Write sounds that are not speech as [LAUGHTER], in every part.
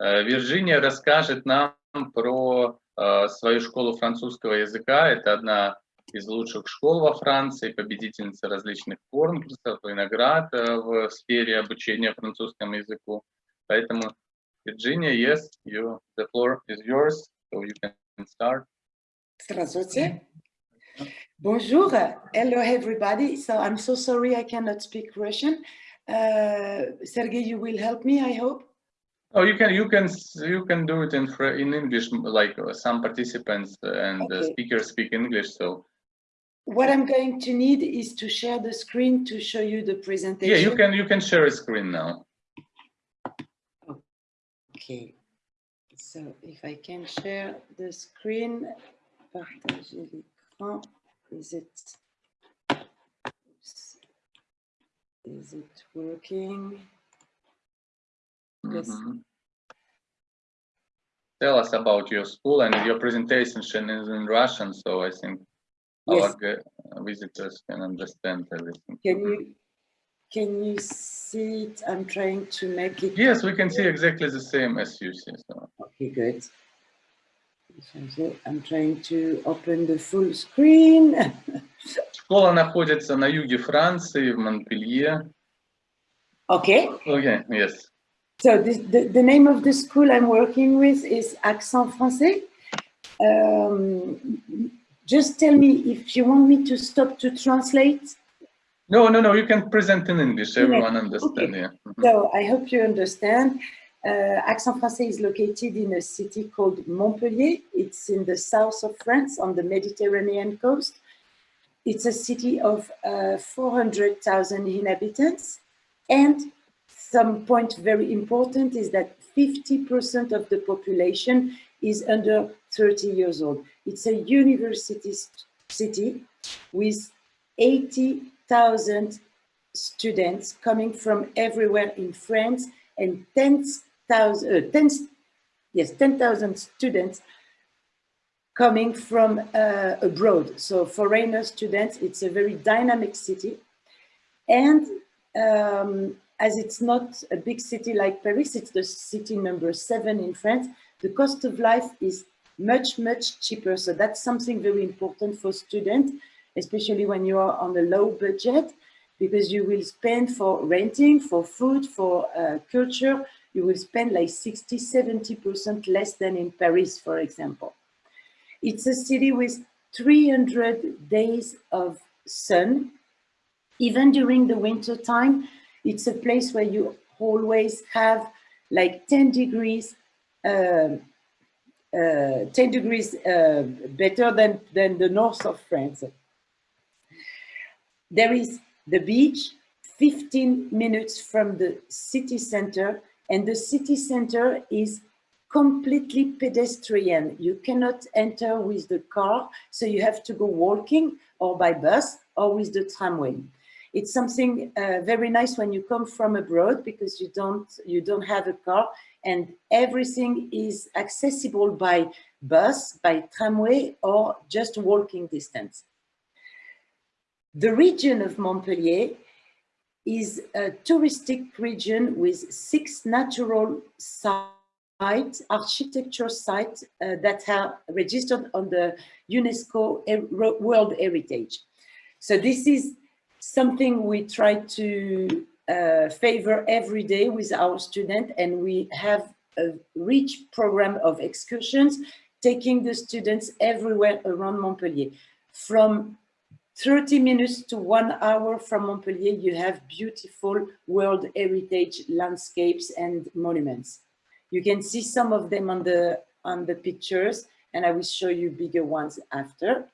Э, Вирджиния расскажет нам про э, свою школу французского языка. Это одна из лучших школ во Франции, победительница различных конкурсов и наград э, в сфере обучения французскому языку. Поэтому, Virginia, yes, you, the floor is yours, so you can start. Здравствуйте. Bonjour. Hello, everybody. So I'm so sorry I cannot speak Russian. Uh, Sergey, you will help me, I hope. Oh, you can you can you can do it in in English, like uh, some participants and uh, Okay. speakers speak English. So What I'm going to need is to share the screen to show you the presentation. yeah, you can you can share a screen now. Okay. So if I can share the screen, partager l'écran. Is it? Oops. Is it working? Yes. Mhm. Tell us about your school and your presentation is in Russian, so I think our Yes. gu- visitors can understand everything. Can you, can you see it? I'm trying to make it. Yes, we can see exactly the same as you see. So. Okay, good. I'm trying to open the full screen. [LAUGHS] Школа находится на юге Франции, в Монпелье. Okay, Okay, yes. so this, the, the name of the school I'm working with is Accent Français. Um, just tell me if you want me to stop to translate. No, no, no, you can present in English, everyone understand, okay. yeah. Mhm. So I hope you understand. Uh, Accent Français is located in a city called Montpellier. It's in the south of France on the Mediterranean coast. It's a city of uh, 400,000 inhabitants. And some point very important is that 50% of the population is under 30 years old. It's a university city with 80,000 students coming from everywhere in France and 10,000, uh, 10, yes, 10,000 students coming from uh, abroad. So foreigner students, it's a very dynamic city. And um, as it's not a big city like Paris, it's the city number seven in France, the cost of life is much, much cheaper. So that's something very important for students, especially when you are on a low budget, because you will spend for renting, for food, for uh, culture, you will spend like 60, 70% less than in Paris, for example. It's a city with 300 days of sun. Even during the winter time, it's a place where you always have like 10 degrees, um, uh, 10 degrees uh, better than, than the north of France. There is the beach, 15 minutes from the city center, and the city center is completely pedestrian. You cannot enter with the car, so you have to go walking or by bus or with the tramway. It's something uh, very nice when you come from abroad because you don't you don't have a car and everything is accessible by bus, by tramway or just walking distance. The region of Montpellier is a touristic region with six natural sites, architecture sites uh, that are registered on the UNESCO World Heritage. So this is something we try to uh, favor every day with our students and we have a rich program of excursions taking the students everywhere around Montpellier. From 30 minutes to one hour from Montpellier, you have beautiful World Heritage landscapes and monuments. You can see some of them on the, on the pictures, and I will show you bigger ones after.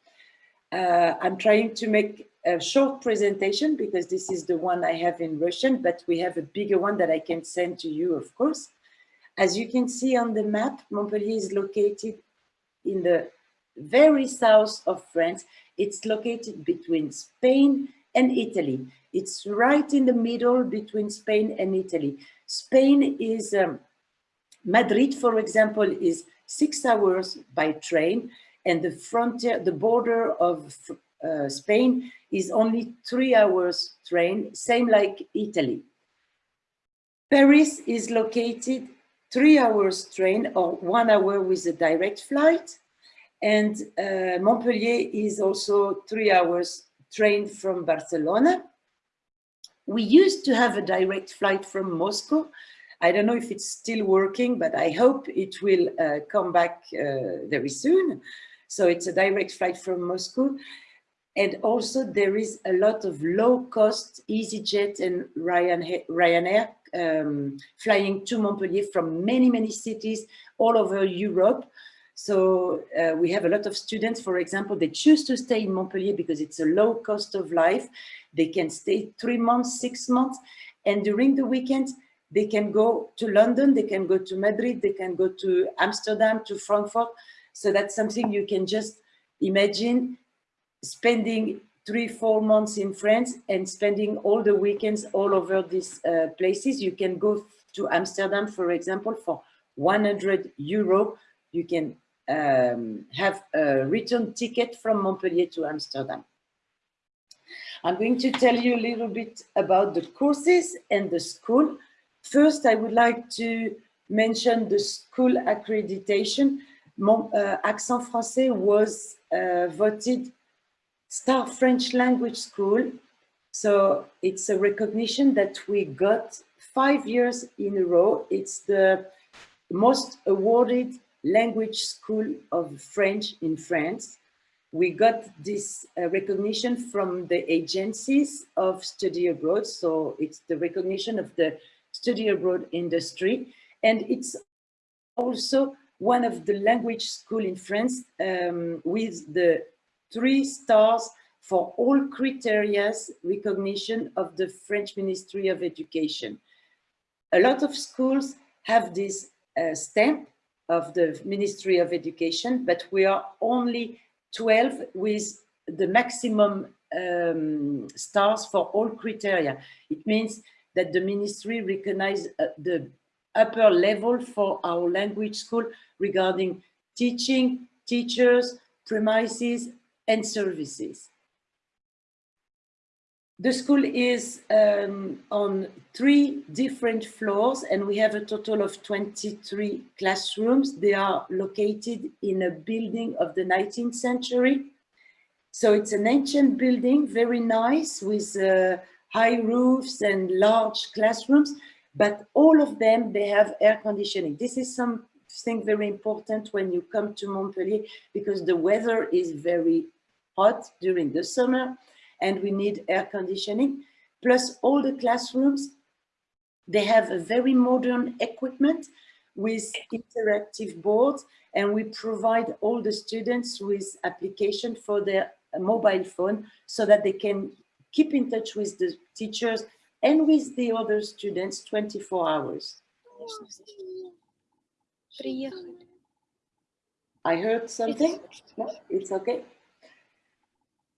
Uh, I'm trying to make a short presentation because this is the one I have in Russian, but we have a bigger one that I can send to you, of course. As you can see on the map, Montpellier is located in the very south of France. It's located between Spain and Italy. It's right in the middle between Spain and Italy. Spain is, um, Madrid, for example, is six hours by train and the frontier, the border of uh, Spain is only three hours train, same like Italy. Paris is located three hours train or one hour with a direct flight. And uh, Montpellier is also three hours train from Barcelona. We used to have a direct flight from Moscow. I don't know if it's still working, but I hope it will uh, come back uh, very soon. So it's a direct flight from Moscow. And also there is a lot of low cost EasyJet and Ryanair, um, flying to Montpellier from many, many cities all over Europe. So uh, we have a lot of students, for example, they choose to stay in Montpellier because it's a low cost of life. They can stay three months, six months, and during the weekend, they can go to London, they can go to Madrid, they can go to Amsterdam, to Frankfurt. So that's something you can just imagine spending three, four months in France and spending all the weekends all over these uh, places. You can go to Amsterdam, for example, for 100 euro. You can um, have a return ticket from Montpellier to Amsterdam. I'm going to tell you a little bit about the courses and the school. First, I would like to mention the school accreditation. Mon, uh, Accent Français was uh, voted Star French Language School. So it's a recognition that we got five years in a row. It's the most awarded language school of French in France. We got this uh, recognition from the agencies of study abroad. So it's the recognition of the study abroad industry. And it's also one of the language school in France um, with the three stars for all criteria recognition of the French Ministry of Education. A lot of schools have this uh, stamp of the Ministry of Education, but we are only 12 with the maximum um, stars for all criteria. It means that the ministry recognize uh, the upper level for our language school regarding teaching, teachers, premises, and services. The school is um, on three different floors and we have a total of 23 classrooms. They are located in a building of the 19th century. So it's an ancient building, very nice with uh, high roofs and large classrooms, but all of them, they have air conditioning. This is something very important when you come to Montpellier because the weather is very hot during the summer and we need air conditioning. Plus all the classrooms, they have a very modern equipment with interactive boards and we provide all the students with application for their mobile phone so that they can keep in touch with the teachers and with the other students 24 hours. I heard something? No, it's okay.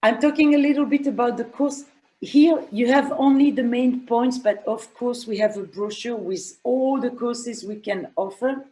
I'm talking a little bit about the course. Here you have only the main points, but of course we have a brochure with all the courses we can offer.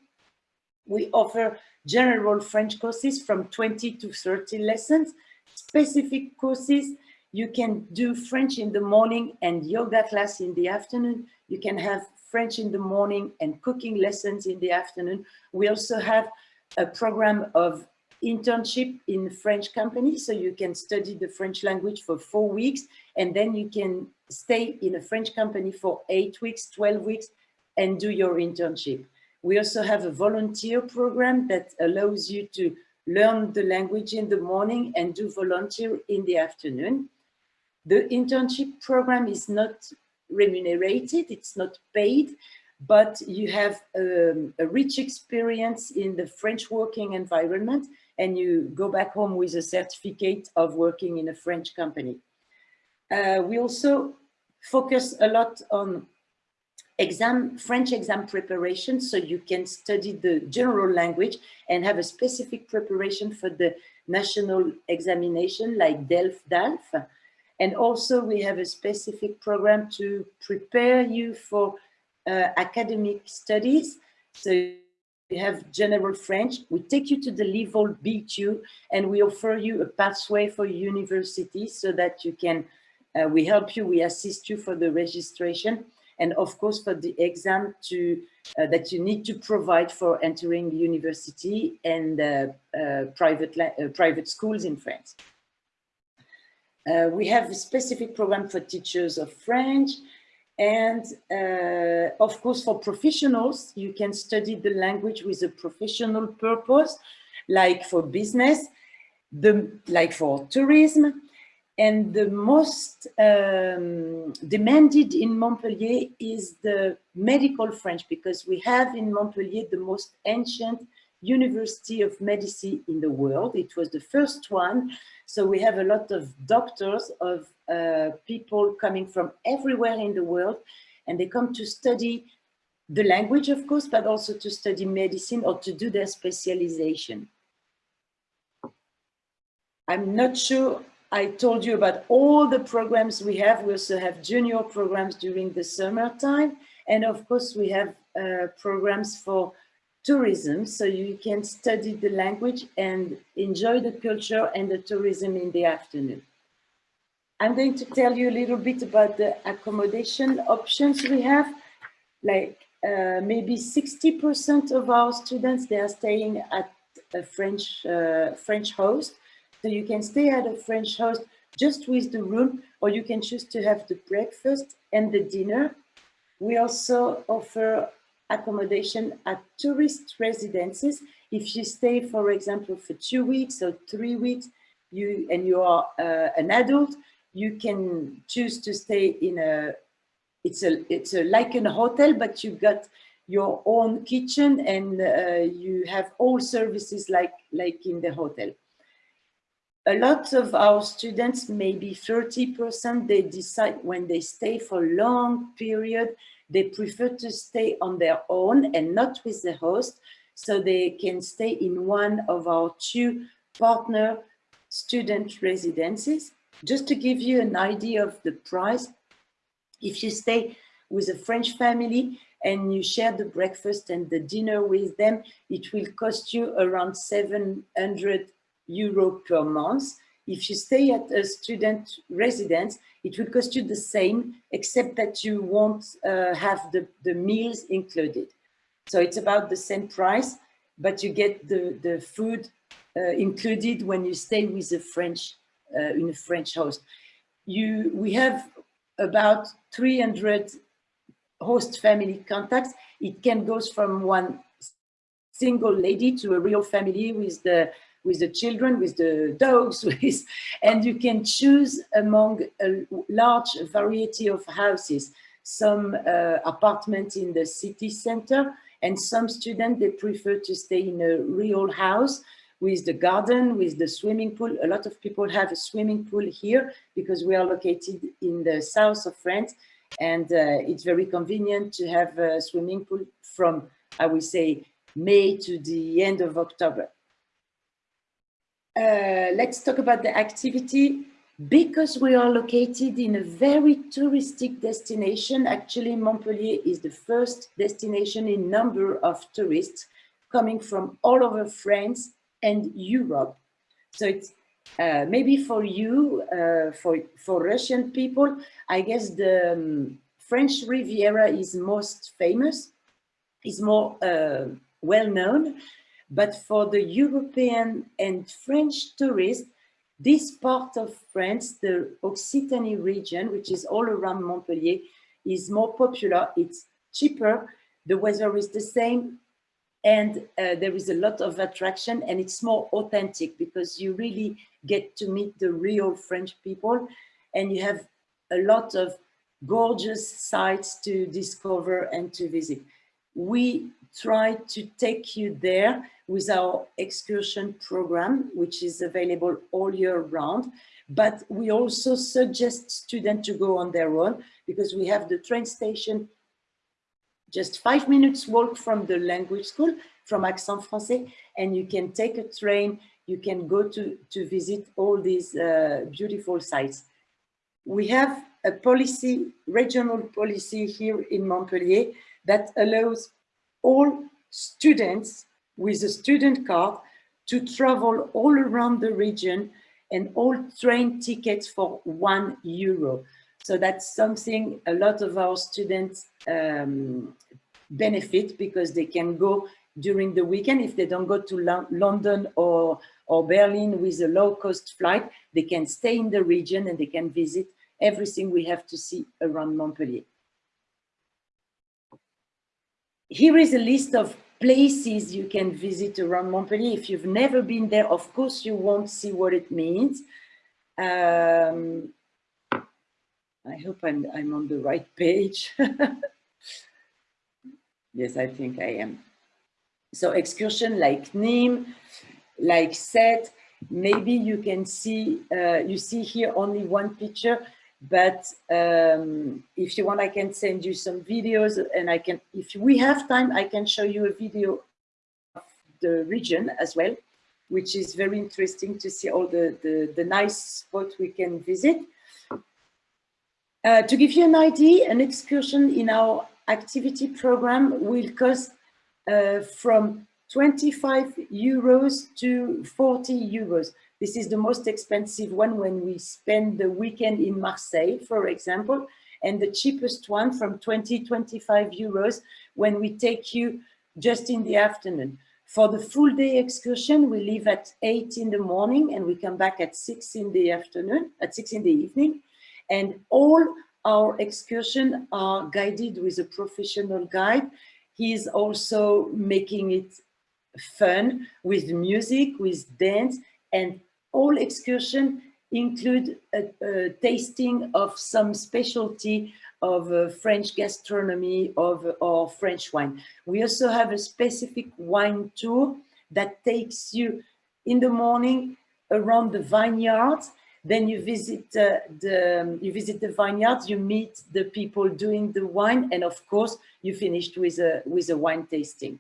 We offer general French courses from 20 to 30 lessons, specific courses. You can do French in the morning and yoga class in the afternoon. You can have French in the morning and cooking lessons in the afternoon. We also have a program of internship in French company. So you can study the French language for four weeks and then you can stay in a French company for eight weeks, 12 weeks and do your internship. We also have a volunteer program that allows you to learn the language in the morning and do volunteer in the afternoon. The internship program is not remunerated, it's not paid, but you have um, a rich experience in the French working environment and you go back home with a certificate of working in a French company. Uh, we also focus a lot on exam, French exam preparation, so you can study the general language and have a specific preparation for the national examination like DELF, DALF. And also we have a specific program to prepare you for uh, academic studies. So we have general French. We take you to the level B2 and we offer you a pathway for university so that you can, uh, we help you, we assist you for the registration. and of course for the exam to uh, that you need to provide for entering university and uh, uh, private uh, private schools in France. Uh, we have a specific program for teachers of French and uh, of course for professionals you can study the language with a professional purpose like for business the like for tourism. And the most um, demanded in Montpellier is the medical French because we have in Montpellier the most ancient University of Medicine in the world. It was the first one. So we have a lot of doctors, of uh, people coming from everywhere in the world, and they come to study the language, of course, but also to study medicine or to do their specialization. I'm not sure I told you about all the programs we have. We also have junior programs during the summertime. And of course, we have uh, programs for tourism. So you can study the language and enjoy the culture and the tourism in the afternoon. I'm going to tell you a little bit about the accommodation options we have. Like uh, maybe 60% of our students, they are staying at a French, uh, French host. So you can stay at a French host just with the room, or you can choose to have the breakfast and the dinner. We also offer accommodation at tourist residences. If you stay, for example, for two weeks or three weeks, you and you are uh, an adult, you can choose to stay in a, it's a, it's a, like a hotel, but you got your own kitchen and uh, you have all services like, like in the hotel a lot of our students, maybe 30%, they decide when they stay for a long period, they prefer to stay on their own and not with the host. So they can stay in one of our two partner student residences. Just to give you an idea of the price, if you stay with a French family and you share the breakfast and the dinner with them, it will cost you around 700 euro per month. If you stay at a student residence, it will cost you the same, except that you won't uh, have the, the meals included. So it's about the same price, but you get the, the food uh, included when you stay with a French, uh, in a French host. You, we have about 300 host family contacts. It can go from one single lady to a real family with the with the children, with the dogs, [LAUGHS] with, and you can choose among a large variety of houses, some uh, apartments in the city center, and some students, they prefer to stay in a real house with the garden, with the swimming pool. A lot of people have a swimming pool here because we are located in the south of France and uh, it's very convenient to have a swimming pool from, I would say, May to the end of October. Uh, let's talk about the activity. Because we are located in a very touristic destination, actually Montpellier is the first destination in number of tourists coming from all over France and Europe. So it's uh, maybe for you, uh, for, for Russian people, I guess the um, French Riviera is most famous, is more uh, well known, but for the European and French tourists, this part of France, the Occitanie region, which is all around Montpellier, is more popular. It's cheaper. The weather is the same. And uh, there is a lot of attraction and it's more authentic because you really get to meet the real French people and you have a lot of gorgeous sites to discover and to visit. We try to take you there with our excursion program, which is available all year round. But we also suggest students to go on their own because we have the train station just five minutes walk from the language school, from Accent Français, and you can take a train, you can go to, to visit all these uh, beautiful sites. We have a policy, regional policy here in Montpellier that allows all students with a student card to travel all around the region and all train tickets for one euro. So that's something a lot of our students um, benefit because they can go during the weekend. If they don't go to Lo London or, or Berlin with a low cost flight, they can stay in the region and they can visit everything we have to see around Montpellier. Here is a list of places you can visit around Montpellier. If you've never been there, of course, you won't see what it means. Um, I hope I'm, I'm on the right page. [LAUGHS] yes, I think I am. So excursion like Nîmes, like Sète, maybe you can see, uh, you see here only one picture, but um, if you want, I can send you some videos and I can, if we have time, I can show you a video of the region as well, which is very interesting to see all the, the, the nice spots we can visit. Uh, to give you an idea, an excursion in our activity program will cost uh, from 25 euros to 40 euros. This is the most expensive one when we spend the weekend in Marseille, for example, and the cheapest one from 20, 25 euros when we take you just in the afternoon. For the full day excursion, we leave at eight in the morning and we come back at six in the afternoon, at six in the evening. And all our excursion are guided with a professional guide. He is also making it fun with music, with dance, and all excursion include a, a tasting of some specialty of uh, French gastronomy of or French wine. We also have a specific wine tour that takes you in the morning around the vineyards. Then you visit uh, the you visit the vineyards. You meet the people doing the wine, and of course, you finished with a with a wine tasting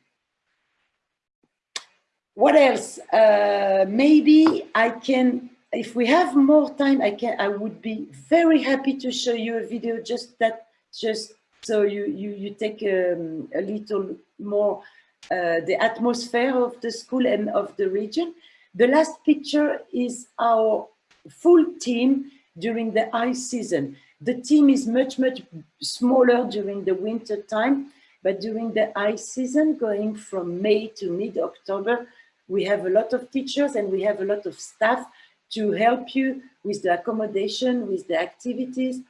what else? Uh, maybe I can, if we have more time, I can. I would be very happy to show you a video just that, just so you you you take um, a little more uh, the atmosphere of the school and of the region. The last picture is our full team during the ice season. The team is much, much smaller during the winter time, but during the ice season, going from May to mid-October, we have a lot of teachers and we have a lot of staff to help you with the accommodation, with the activities,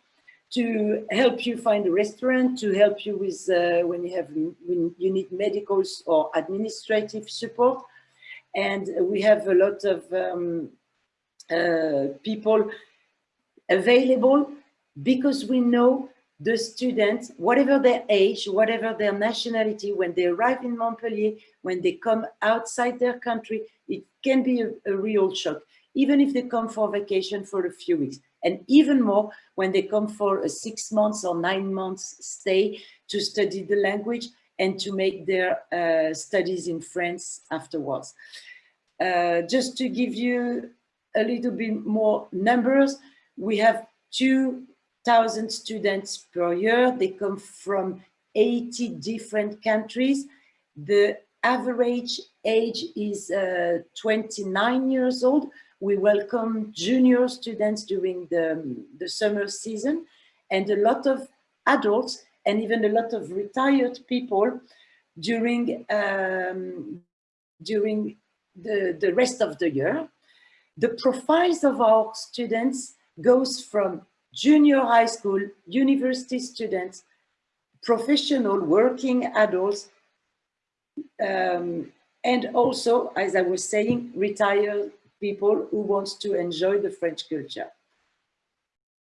to help you find a restaurant, to help you with uh, when you have when you need medical or administrative support. And we have a lot of um, uh, people available because we know the students, whatever their age, whatever their nationality, when they arrive in Montpellier, when they come outside their country, it can be a, a, real shock, even if they come for vacation for a few weeks. And even more when they come for a six months or nine months stay to study the language and to make their uh, studies in France afterwards. Uh, just to give you a little bit more numbers, we have two thousand students per year. They come from 80 different countries. The average age is uh, 29 years old. We welcome junior students during the, the summer season and a lot of adults and even a lot of retired people during, um, during the, the rest of the year. The profiles of our students goes from junior high school, university students, professional working adults, um, and also, as I was saying, retired people who wants to enjoy the French culture.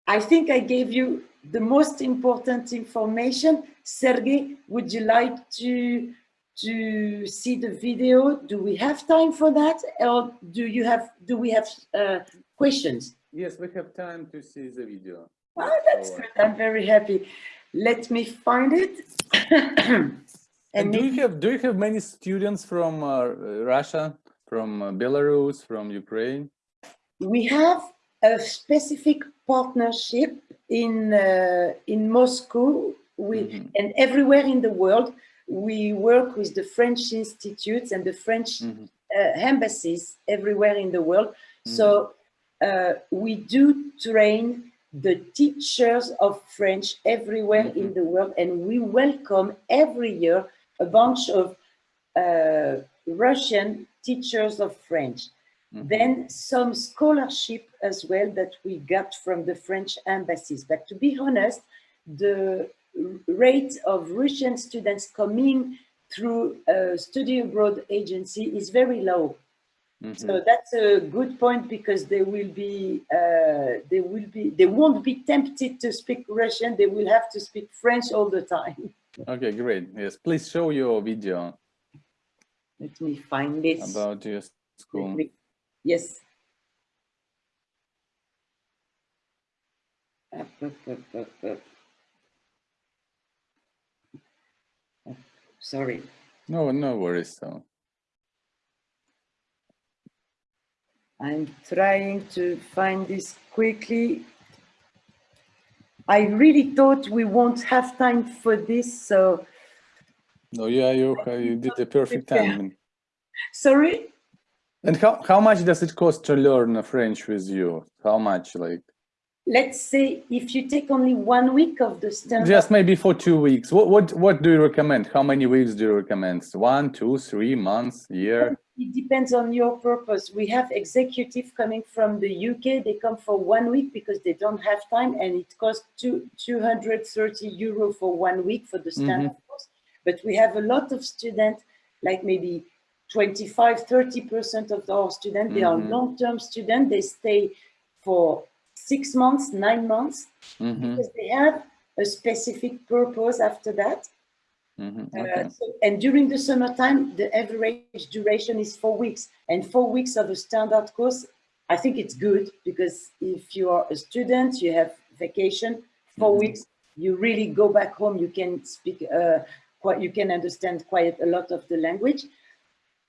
I think I gave you the most important information. Sergey, would you like to to see the video? Do we have time for that, or do you have do we have uh, questions? Yes, we have time to see the video. Oh, that's good. I'm very happy. Let me find it. and, [CLEARS THROAT] and do you have do you have many students from uh, Russia, from uh, Belarus, from Ukraine? We have a specific partnership in uh, in Moscow with mm -hmm. and everywhere in the world. We work with the French institutes and the French mm -hmm. embassies everywhere in the world. Mm -hmm. So uh, we do train the teachers of French everywhere in the world. And we welcome every year a bunch of uh, Russian teachers of French. Then some scholarship as well that we got from the French embassies. But to be honest, the rate of Russian students coming through a study abroad agency is very low. So that's a good point because they will be, uh, they will be, they won't be tempted to speak Russian. They will have to speak French all the time. [LAUGHS] Okay, great. Yes, please show your video Let me find this. about your school. Me- Yes. Up, up, up, Sorry. No, no worries. So, I'm trying to find this quickly. I really thought we won't have time for this, so no, yeah, you uh, you did the perfect timing. sorry. And how how much does it cost to learn French with you? How much, like? Let's say if you take only one week of the standard, Just maybe for two weeks. What what what do you recommend? How many weeks do you recommend? One, two, three months, year? It depends on your purpose. We have executive coming from the UK. They come for one week because they don't have time and it costs two, 230 euro for one week for the standard course. But we have a lot of students, like maybe 25, 30% of our students, they are Mhm. long-term students. They stay for six months, nine months, Mm-hmm, because they have a specific purpose after that. Mm-hmm, Uh, so- and during the summertime, the average duration is four weeks. And four weeks of a standard course, I think it's good because if you are a student, you have vacation, 4 Mhm. weeks, you really go back home, you can speak, uh, quite, you can understand quite a lot of the language.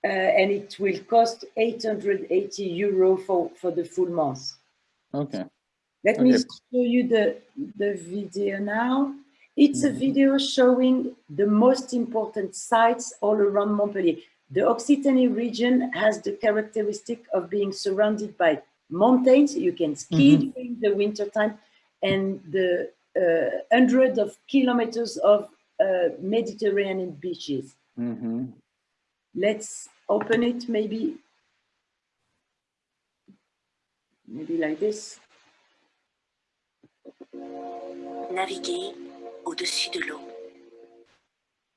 Uh, and it will cost 880 euro for, for the full month. Okay. Let me show you the, the video now. It's a video showing the most important sites all around Montpellier. The Occitanie region has the characteristic of being surrounded by mountains. You can ski Mhm. during the winter time and the uh, hundred of kilometers of uh, Mediterranean beaches. Mm-hmm. Let's open it maybe. Maybe like this. Naviguer au-dessus de l'eau.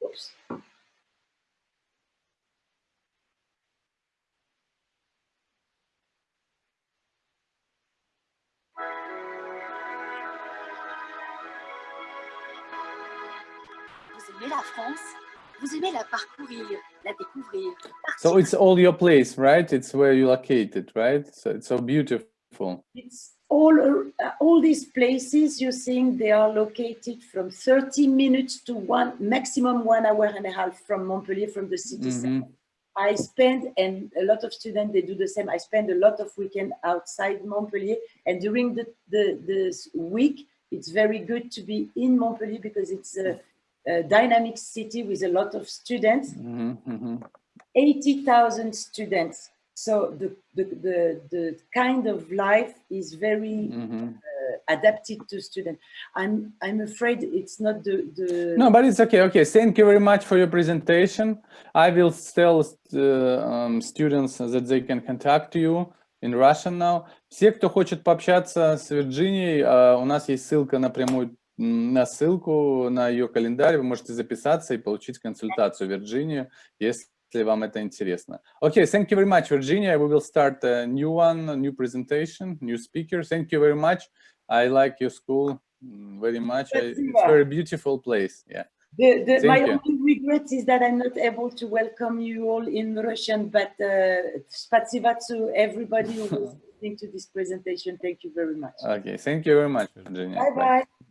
Oops. Vous aimez la France? Vous aimez la parcourir, la découvrir. So it's all your place, right? It's where you located, right? So it's so beautiful. It's all, all these places you're seeing, they are located from 30 minutes to one, maximum one hour and a half from Montpellier, from the city center. Mhm. I spend, and a lot of students, they do the same. I spend a lot of weekend outside Montpellier. And during the, the this week, it's very good to be in Montpellier because it's a, a dynamic city with a lot of students. Mhm, mhm. 80,000 students. So the, the, the, the kind of life is very Mhm. adapted to students. I'm, I'm afraid it's not the, the No, but it's okay. Okay, thank you very much for your presentation. I will tell uh, um, students that they can contact you in Russian now. Все, кто хочет пообщаться с Вирджинией, uh, у нас есть ссылка напрямую на ссылку на ее календарь. Вы можете записаться и получить консультацию в Вирджинию, если вам это интересно. Okay, thank you very much, Virginia. We will start a new one, a new presentation, new speaker. Thank you very much. I like your school mm, very much. I, it's Спасибо. very beautiful place. Yeah. The, the, Thank my you. only regret is that I'm not able to welcome you all in Russian, but uh, spasiba to everybody who was [LAUGHS] listening to this presentation. Thank you very much. Okay, thank you very much, Virginia. Bye bye.